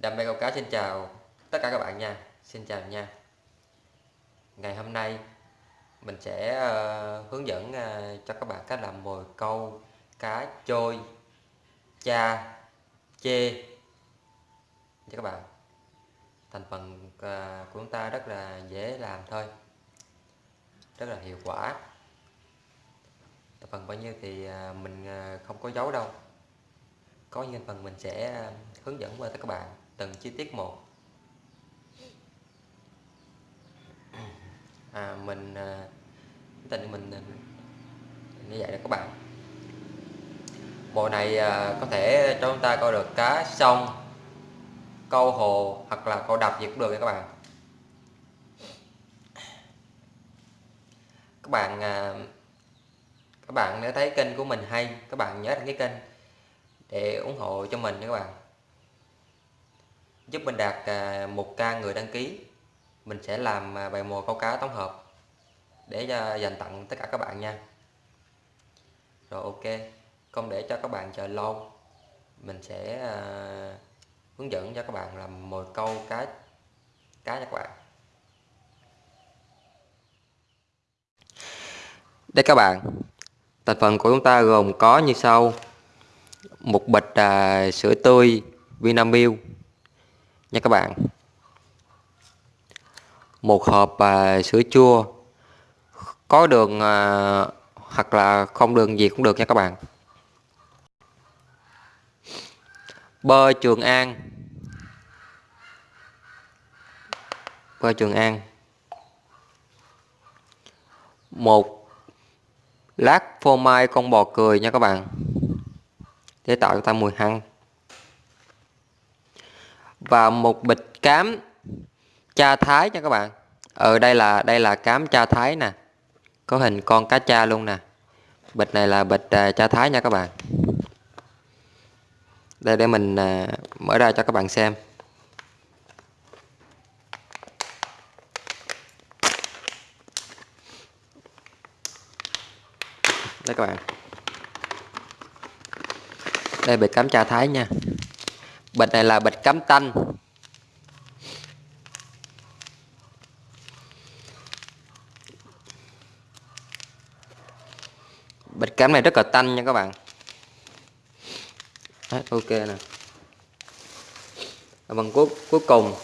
Đam mê câu cá xin chào tất cả các bạn nha. Xin chào nha. Ngày hôm nay mình sẽ uh, hướng dẫn uh, cho các bạn cách làm mồi câu cá trôi cha chê. Cho các bạn thành phần uh, của chúng ta rất là dễ làm thôi rất là hiệu quả. Thành phần bao nhiêu thì uh, mình uh, không có giấu đâu. Có những phần mình sẽ hướng dẫn qua tất các bạn từng chi tiết một. À, mình à, tình mình như vậy đó các bạn. Bộ này à, có thể cho chúng ta coi được cá sông câu hồ hoặc là câu đập gì cũng được nha các bạn. Các bạn à, các bạn nếu thấy kênh của mình hay các bạn nhớ đăng ký kênh để ủng hộ cho mình nha các bạn giúp mình đạt à, 1k người đăng ký. Mình sẽ làm à, bài mồi câu cá tổng hợp để à, dành tặng tất cả các bạn nha. Rồi ok. Không để cho các bạn chờ lâu. Mình sẽ uh, hướng dẫn cho các bạn làm mồi câu cá cá cho các bạn. Đây các bạn thành phần của chúng ta gồm có như sau. Một bịch uh, sữa tươi Vinamilk nha các bạn. Một hộp à, sữa chua. Có đường à, hoặc là không đường gì cũng được nha các bạn. Bơ trường an. Bơ trường an. Một lát phô mai con bò cười nha các bạn. Để tạo cho ta mùi hăng và một bịch cám cha thái nha các bạn. Ở đây là đây là cám cha thái nè. Có hình con cá cha luôn nè. Bịch này là bịch uh, cha thái nha các bạn. Đây để mình uh, mở ra cho các bạn xem. Đây các bạn. Đây bịch cám cha thái nha bịch này là bịch cám tanh. Bịch cám này rất là tanh nha các bạn. Đấy, ok nè. Bằng phần cuối cuối cùng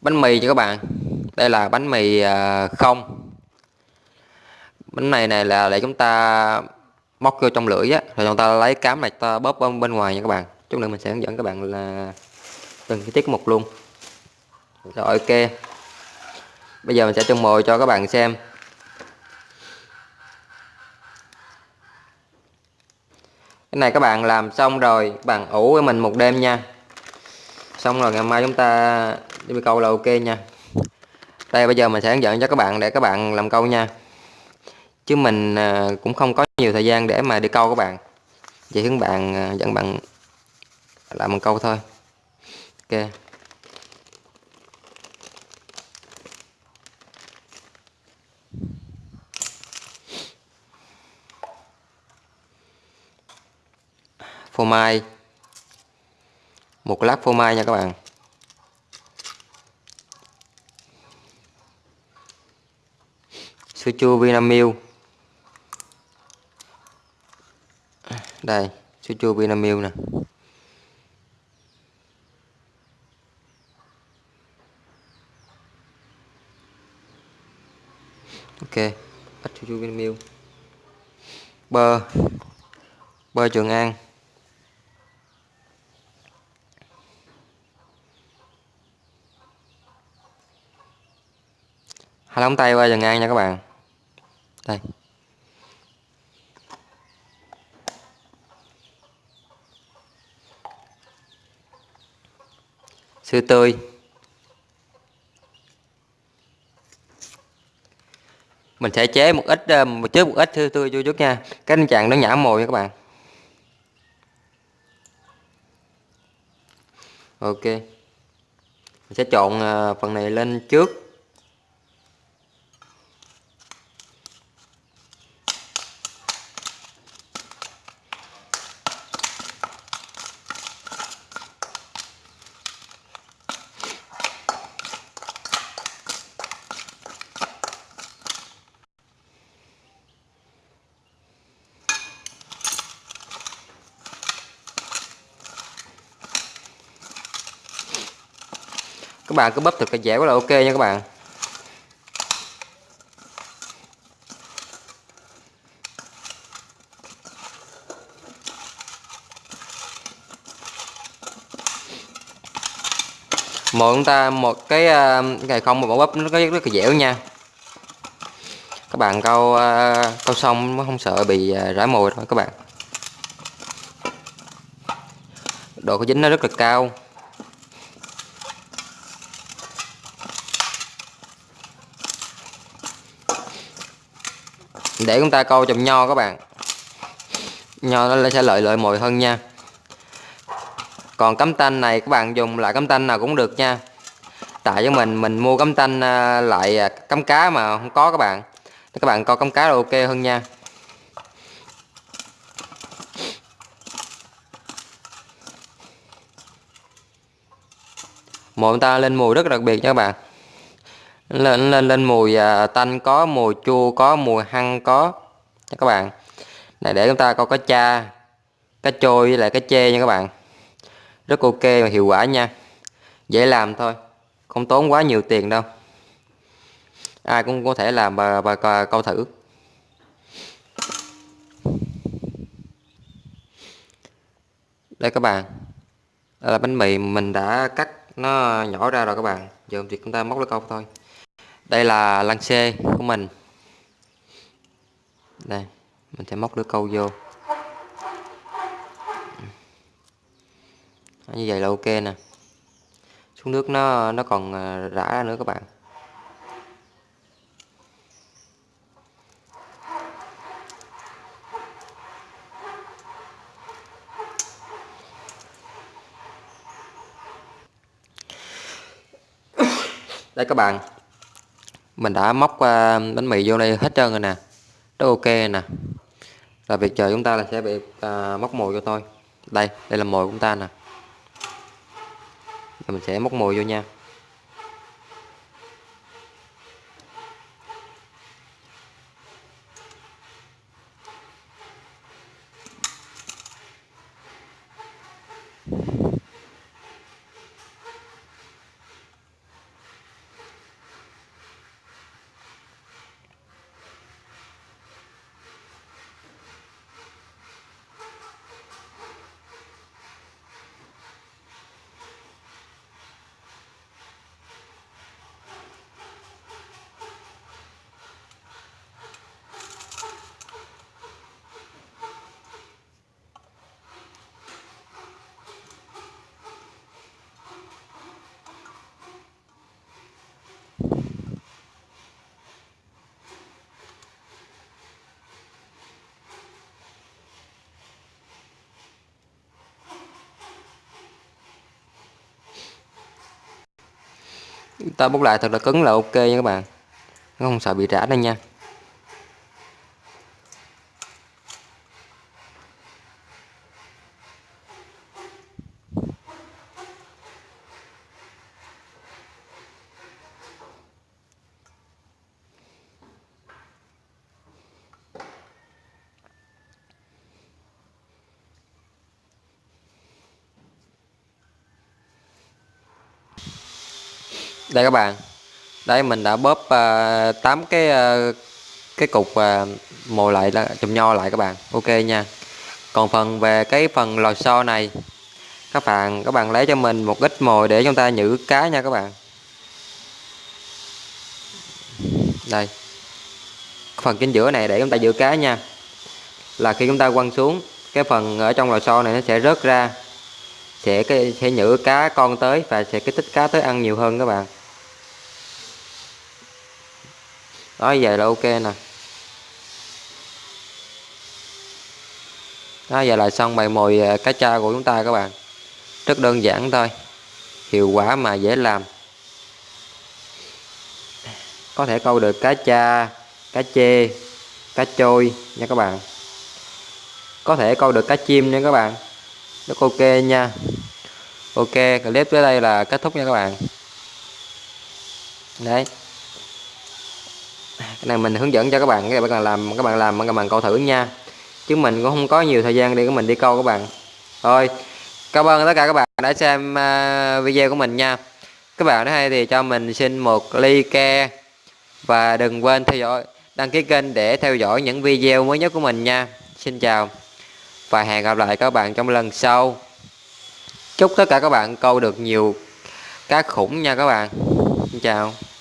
bánh mì cho các bạn. Đây là bánh mì à, không. Bánh này này là để chúng ta móc vô trong lưỡi á rồi chúng ta lấy cám này ta bóp bên ngoài nha các bạn chút nữa mình sẽ hướng dẫn các bạn là từng cái tiết mục luôn. Rồi, ok. Bây giờ mình sẽ trưng mồi cho các bạn xem. Cái này các bạn làm xong rồi các bạn ủ với mình một đêm nha. Xong rồi ngày mai chúng ta đi câu là ok nha. Đây, bây giờ mình sẽ hướng dẫn cho các bạn để các bạn làm câu nha. Chứ mình à, cũng không có nhiều thời gian để mà đi câu các bạn. Chỉ hướng bạn à, dẫn bạn làm một câu thôi. Ok. Phô mai. Một lát phô mai nha các bạn. Sữa chua Vinamilk. Đây, sữa chua Vinamilk nè. Ok, bắt sữa chua miêu. Bơ. Bơ Trường An. Hai lóng tay qua Trường An nha các bạn. Đây. Sữa tươi. Mình sẽ chế một ít ờ, một chế một ít thưa tươi vô chút nha. Cái tình trạng nó nhả mồi nha các bạn. Ok. Mình sẽ trộn ờ, phần này lên trước. Các bạn cứ bóp thật cái dẻo là ok nha các bạn. Một chúng ta, một cái à, cái không một bóp nó có rất là dẻo nha. Các bạn câu à, câu xong nó không sợ bị à, rã mồi thôi các bạn. Độ có dính nó rất là cao. Để chúng ta câu chùm nho các bạn. Nho nó sẽ lợi lợi mồi hơn nha. Còn cắm tanh này, các bạn dùng lại cắm tanh nào cũng được nha. Tại cho mình mình mua cắm tanh à, lại à, cắm cá mà không có các bạn. Các bạn coi cắm cá là ok hơn nha. Mồi ta lên mùi rất đặc biệt nha các bạn lên lên lên mùi à, tanh có mùi chua có mùi hăng có. Nha các bạn. Này để chúng ta coi cá cha cá trôi với lại cá chê nha các bạn. Rất ok và hiệu quả nha. Dễ làm thôi không tốn quá nhiều tiền đâu. Ai cũng có thể làm và, và câu thử. Đây các bạn đây là bánh mì mình đã cắt nó nhỏ ra rồi các bạn. Giờ việc chúng ta móc lấy câu thôi đây là lăng xê của mình. Đây, mình sẽ móc lưỡi câu vô. Như vậy là ok nè. Xuống nước nó nó còn à, rã ra nữa các bạn. Đây các bạn mình đã móc bánh mì vô đây hết trơn rồi nè. Rất ok nè. Là việc chờ chúng ta là sẽ bị à, móc mồi vô thôi. Đây đây là mồi của chúng ta nè. Rồi mình sẽ móc mồi vô nha. Ta bốc lại thật là cứng là ok nha các bạn. Không sợ bị rã đâu nha. Đây các bạn. Đây mình đã bóp à, uh, 8 cái uh, cái cục à, uh, mồi lại là chùm nho lại các bạn. Ok nha. Còn phần về cái phần lò xo này các bạn các bạn lấy cho mình một ít mồi để chúng ta nhử cá nha các bạn. Đây. Phần chính giữa này để chúng ta giữ cá nha. Là khi chúng ta quăng xuống cái phần ở trong lò xo này nó sẽ rớt ra sẽ cái sẽ nhử cá con tới và sẽ kích thích cá tới ăn nhiều hơn các bạn. Đó vậy là ok nè. Đó giờ là xong bài mồi à, cá cha của chúng ta các bạn. Rất đơn giản thôi. Hiệu quả mà dễ làm. Có thể câu được cá cha cá chê, cá trôi nha các bạn. Có thể câu được cá chim nha các bạn. Rất ok nha. Ok, clip tới đây là kết thúc nha các bạn. Đấy cái này mình hướng dẫn cho các bạn các bạn làm, các bạn làm, các bạn câu thử nha. Chứ mình cũng không có nhiều thời gian để của mình đi câu các bạn. Thôi cảm ơn tất cả các bạn đã xem à, video của mình nha. Các bạn thấy hay thì cho mình xin một ly ke và đừng quên theo dõi, đăng ký kênh để theo dõi những video mới nhất của mình nha. Xin chào và hẹn gặp lại các bạn trong lần sau. Chúc tất cả các bạn câu được nhiều cá khủng nha các bạn. Xin chào.